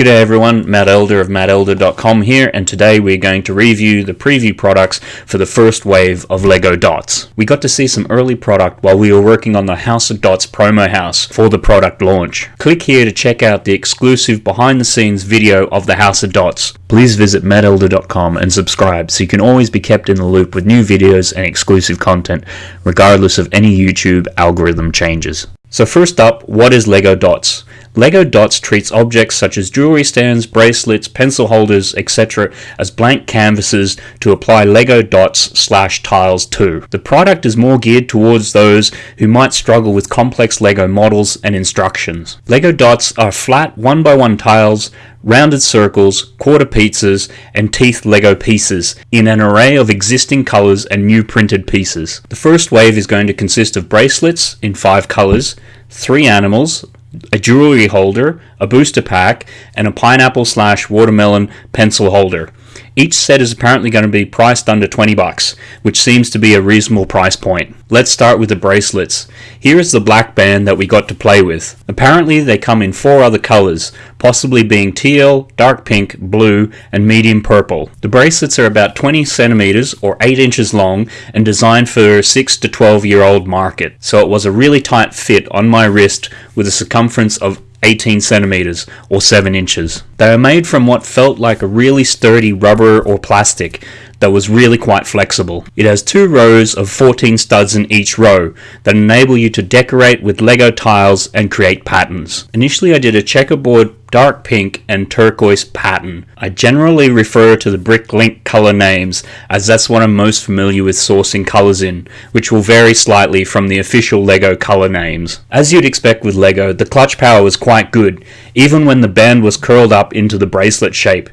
G'day everyone, Matt Elder of mattelder.com here and today we're going to review the preview products for the first wave of LEGO Dots. We got to see some early product while we were working on the House of Dots promo house for the product launch. Click here to check out the exclusive behind the scenes video of the House of Dots. Please visit mattelder.com and subscribe so you can always be kept in the loop with new videos and exclusive content regardless of any YouTube algorithm changes. So first up, what is LEGO Dots? LEGO Dots treats objects such as jewelry stands, bracelets, pencil holders, etc. as blank canvases to apply LEGO Dots slash tiles to. The product is more geared towards those who might struggle with complex LEGO models and instructions. LEGO Dots are flat one by one tiles, rounded circles, quarter pizzas, and teeth Lego pieces in an array of existing colors and new printed pieces. The first wave is going to consist of bracelets in five colors, three animals, a jewelry holder, a booster pack, and a pineapple slash watermelon pencil holder. Each set is apparently going to be priced under 20 bucks, which seems to be a reasonable price point. Let's start with the bracelets. Here is the black band that we got to play with. Apparently they come in four other colors, possibly being teal, dark pink, blue, and medium purple. The bracelets are about 20 centimeters or 8 inches long and designed for 6 to 12 year old market. So it was a really tight fit on my wrist with a circumference of 18 centimeters or 7 inches. They are made from what felt like a really sturdy rubber or plastic that was really quite flexible. It has two rows of 14 studs in each row that enable you to decorate with Lego tiles and create patterns. Initially I did a checkerboard dark pink and turquoise pattern. I generally refer to the Bricklink color names as that's what I'm most familiar with sourcing colors in, which will vary slightly from the official LEGO color names. As you'd expect with LEGO, the clutch power was quite good, even when the band was curled up into the bracelet shape.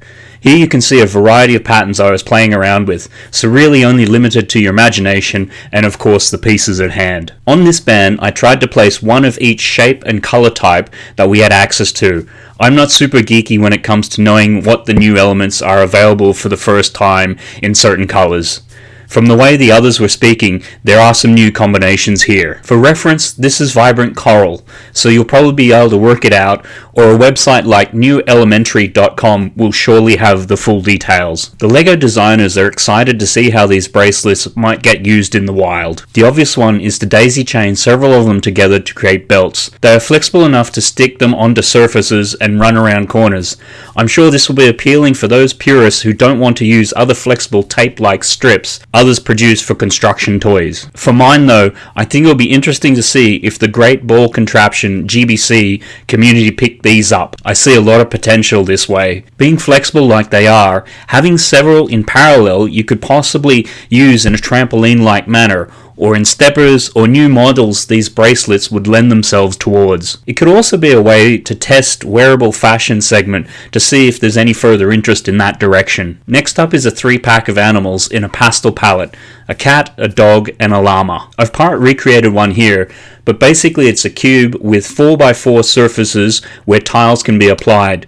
Here you can see a variety of patterns I was playing around with, so really only limited to your imagination and of course the pieces at hand. On this band I tried to place one of each shape and color type that we had access to. I'm not super geeky when it comes to knowing what the new elements are available for the first time in certain colors. From the way the others were speaking, there are some new combinations here. For reference, this is Vibrant Coral, so you'll probably be able to work it out, or a website like newelementary.com will surely have the full details. The LEGO designers are excited to see how these bracelets might get used in the wild. The obvious one is to daisy chain several of them together to create belts. They are flexible enough to stick them onto surfaces and run around corners. I'm sure this will be appealing for those purists who don't want to use other flexible tape-like strips others produce for construction toys. For mine though, I think it'll be interesting to see if the Great Ball Contraption GBC community pick these up. I see a lot of potential this way. Being flexible like they are, having several in parallel you could possibly use in a trampoline-like manner or in steppers or new models these bracelets would lend themselves towards. It could also be a way to test wearable fashion segment to see if there's any further interest in that direction. Next up is a three pack of animals in a pastel palette, a cat, a dog, and a llama. I've part recreated one here, but basically it's a cube with 4x4 surfaces where tiles can be applied.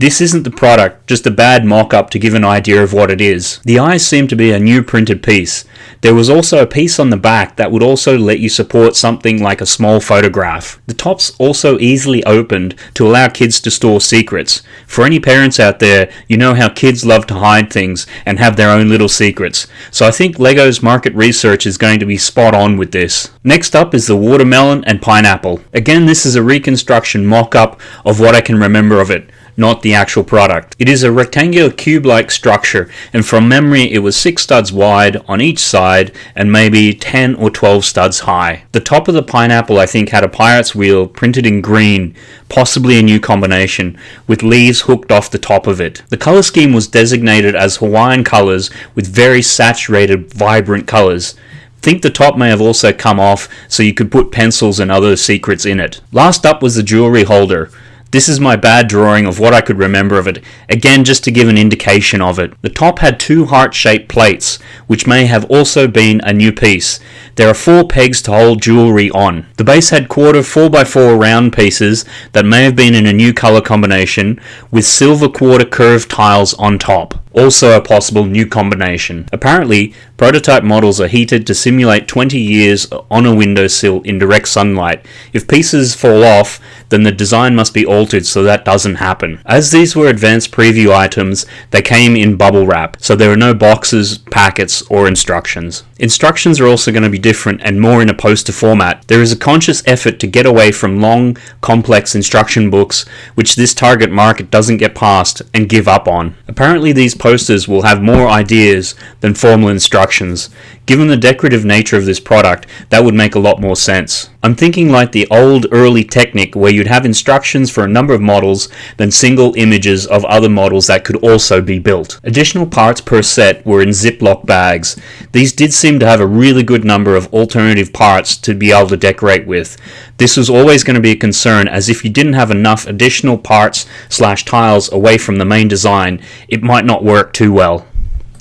This isn't the product, just a bad mock-up to give an idea of what it is. The eyes seem to be a new printed piece. There was also a piece on the back that would also let you support something like a small photograph. The top's also easily opened to allow kids to store secrets. For any parents out there, you know how kids love to hide things and have their own little secrets. So I think LEGO's market research is going to be spot on with this. Next up is the watermelon and pineapple. Again, this is a reconstruction mock-up of what I can remember of it not the actual product. It is a rectangular cube-like structure and from memory it was 6 studs wide on each side and maybe 10 or 12 studs high. The top of the pineapple I think had a pirate's wheel printed in green, possibly a new combination, with leaves hooked off the top of it. The color scheme was designated as Hawaiian colors with very saturated vibrant colors think the top may have also come off so you could put pencils and other secrets in it. Last up was the jewelry holder. This is my bad drawing of what I could remember of it, again just to give an indication of it. The top had two heart-shaped plates, which may have also been a new piece. There are four pegs to hold jewellery on. The base had quarter 4x4 round pieces that may have been in a new colour combination, with silver quarter curved tiles on top also a possible new combination. Apparently, prototype models are heated to simulate 20 years on a windowsill in direct sunlight. If pieces fall off, then the design must be altered so that doesn't happen. As these were advanced preview items, they came in bubble wrap, so there are no boxes, packets, or instructions. Instructions are also going to be different and more in a poster format. There is a conscious effort to get away from long, complex instruction books, which this target market doesn't get past and give up on. Apparently these posters will have more ideas than formal instructions. Given the decorative nature of this product, that would make a lot more sense. I'm thinking like the old early Technic where you'd have instructions for a number of models, then single images of other models that could also be built. Additional parts per set were in Ziploc bags. These did seem to have a really good number of alternative parts to be able to decorate with. This was always going to be a concern as if you didn't have enough additional parts slash tiles away from the main design, it might not work too well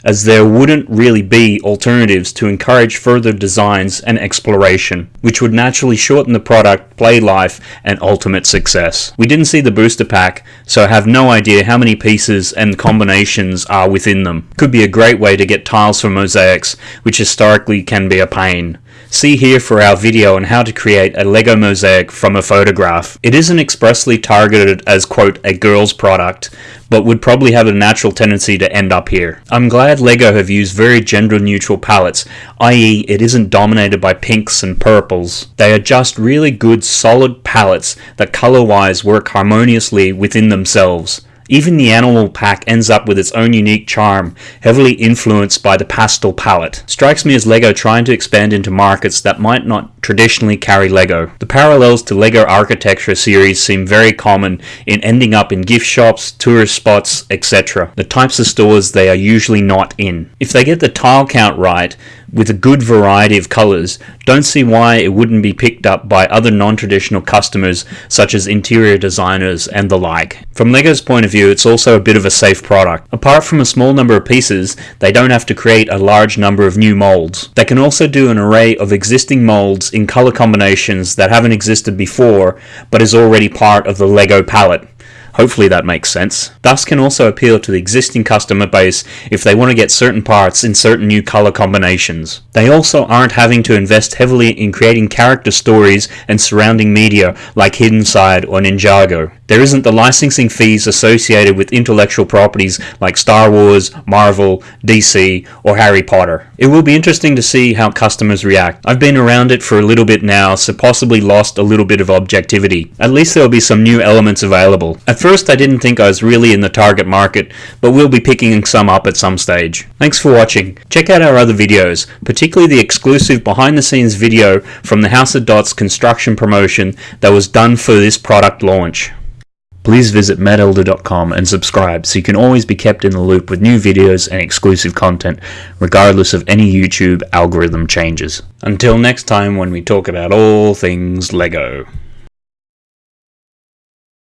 as there wouldn't really be alternatives to encourage further designs and exploration, which would naturally shorten the product play life and ultimate success. We didn't see the booster pack, so I have no idea how many pieces and combinations are within them. Could be a great way to get tiles for mosaics, which historically can be a pain. See here for our video on how to create a Lego mosaic from a photograph. It isn't expressly targeted as quote a girl's product, but would probably have a natural tendency to end up here. I'm glad LEGO have used very gender neutral palettes, i.e. it isn't dominated by pinks and purples. They are just really good solid palettes that color wise work harmoniously within themselves. Even the animal pack ends up with its own unique charm, heavily influenced by the pastel palette. Strikes me as LEGO trying to expand into markets that might not traditionally carry LEGO. The parallels to LEGO Architecture series seem very common in ending up in gift shops, tourist spots, etc. The types of stores they are usually not in. If they get the tile count right, with a good variety of colors, don't see why it wouldn't be picked up by other non-traditional customers such as interior designers and the like. From LEGO's point of view, it's also a bit of a safe product. Apart from a small number of pieces, they don't have to create a large number of new molds. They can also do an array of existing molds in color combinations that haven't existed before, but is already part of the LEGO palette. Hopefully that makes sense. Thus can also appeal to the existing customer base if they want to get certain parts in certain new color combinations. They also aren't having to invest heavily in creating character stories and surrounding media like Hidden Side or Ninjago. There isn't the licensing fees associated with intellectual properties like Star Wars, Marvel, DC, or Harry Potter. It will be interesting to see how customers react. I've been around it for a little bit now, so possibly lost a little bit of objectivity. At least there will be some new elements available. At first I didn't think I was really in the target market, but we'll be picking some up at some stage. Thanks for watching. Check out our other videos, particularly the exclusive behind the scenes video from the House of Dots construction promotion that was done for this product launch. Please visit mattelder.com and subscribe so you can always be kept in the loop with new videos and exclusive content, regardless of any YouTube algorithm changes. Until next time when we talk about all things LEGO.